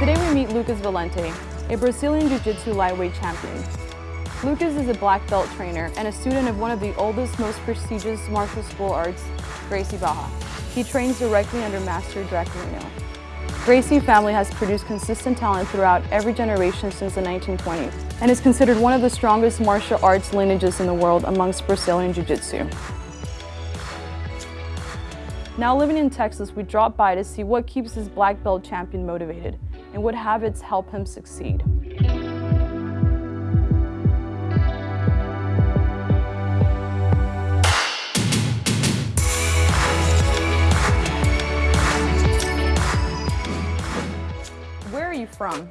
Lucas Valente, a Brazilian Jiu-Jitsu lightweight champion. Lucas is a black belt trainer and a student of one of the oldest, most prestigious martial school arts, Gracie Barra. He trains directly under Master Draculino. Gracie family has produced consistent talent throughout every generation since the 1920s and is considered one of the strongest martial arts lineages in the world amongst Brazilian Jiu-Jitsu. Now living in Texas, we drop by to see what keeps this black belt champion motivated and what habits help him succeed. Where are you from?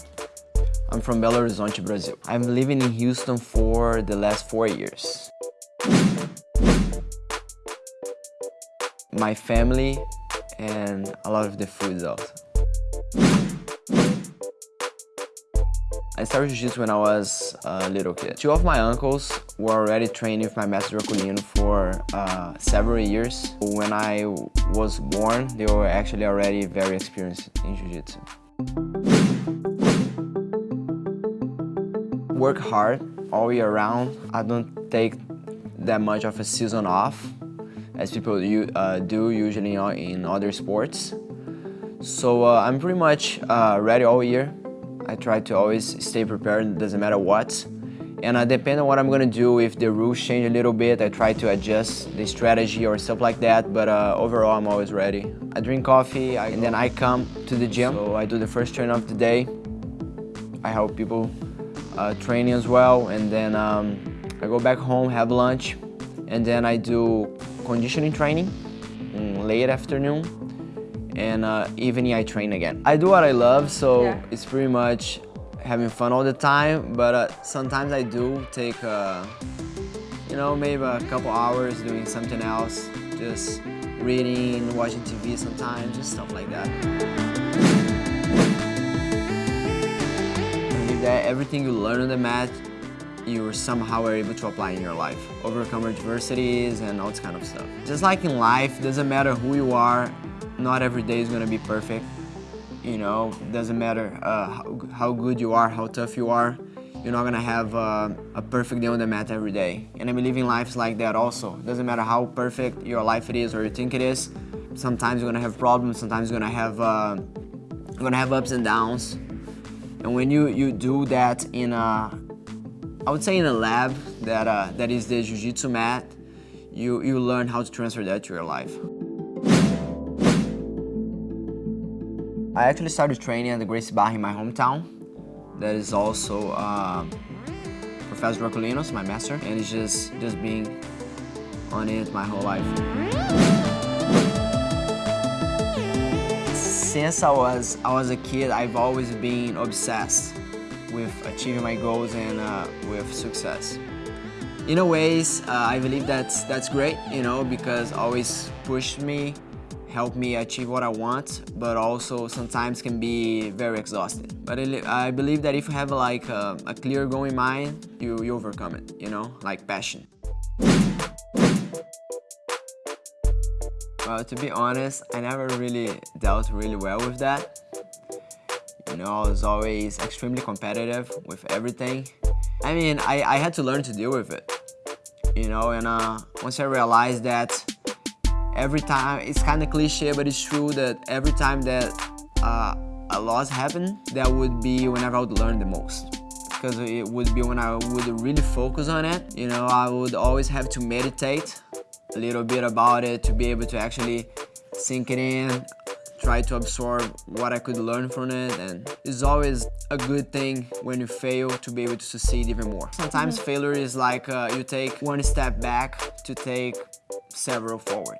I'm from Belo Horizonte, Brazil. I'm living in Houston for the last four years. My family and a lot of the food also. I started Jiu-Jitsu when I was a little kid. Two of my uncles were already training with my master Draculino for uh, several years. When I was born, they were actually already very experienced in Jiu-Jitsu. Work hard all year round. I don't take that much of a season off as people uh, do usually in other sports. So uh, I'm pretty much uh, ready all year. I try to always stay prepared, doesn't matter what. And uh, depending on what I'm gonna do, if the rules change a little bit, I try to adjust the strategy or stuff like that, but uh, overall I'm always ready. I drink coffee I, and then I come to the gym. So I do the first train of the day. I help people uh, training as well, and then um, I go back home, have lunch, and then I do conditioning training mm, late afternoon, and uh, evening I train again. I do what I love, so yeah. it's pretty much having fun all the time, but uh, sometimes I do take, uh, you know, maybe a couple hours doing something else, just reading, watching TV sometimes, just stuff like that. That everything you learn on the mat, you somehow are able to apply in your life. Overcome adversities and all this kind of stuff. Just like in life, doesn't matter who you are, not every day is gonna be perfect. You know, doesn't matter uh, how, how, good you are, how tough you are, you're not gonna have uh, a perfect day on the mat every day. And I believe in life is like that also. Doesn't matter how perfect your life it is or you think it is, sometimes you're gonna have problems, sometimes you're gonna have, uh, you're gonna have ups and downs. And when you, you do that in a, I would say in a lab that, uh, that is the Jiu-Jitsu mat, you, you learn how to transfer that to your life. I actually started training at the Gracie Barra in my hometown. That is also uh, Professor Draculinos, my master, and it's just, just being on it my whole life. Since I was, I was a kid, I've always been obsessed with achieving my goals and uh, with success. In a ways, uh, I believe that's, that's great, you know, because always pushed me help me achieve what I want, but also sometimes can be very exhausting. But I believe that if you have like a, a clear goal in mind, you, you overcome it, you know, like passion. Well, to be honest, I never really dealt really well with that. You know, I was always extremely competitive with everything. I mean, I, I had to learn to deal with it, you know, and uh, once I realized that every time, it's kind of cliche, but it's true that every time that uh, a loss happened, that would be whenever I would learn the most. Because it would be when I would really focus on it. You know, I would always have to meditate a little bit about it to be able to actually sink it in, try to absorb what I could learn from it and it's always a good thing when you fail to be able to succeed even more. Sometimes mm -hmm. failure is like uh, you take one step back to take several forward.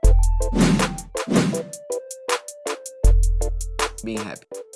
Being happy.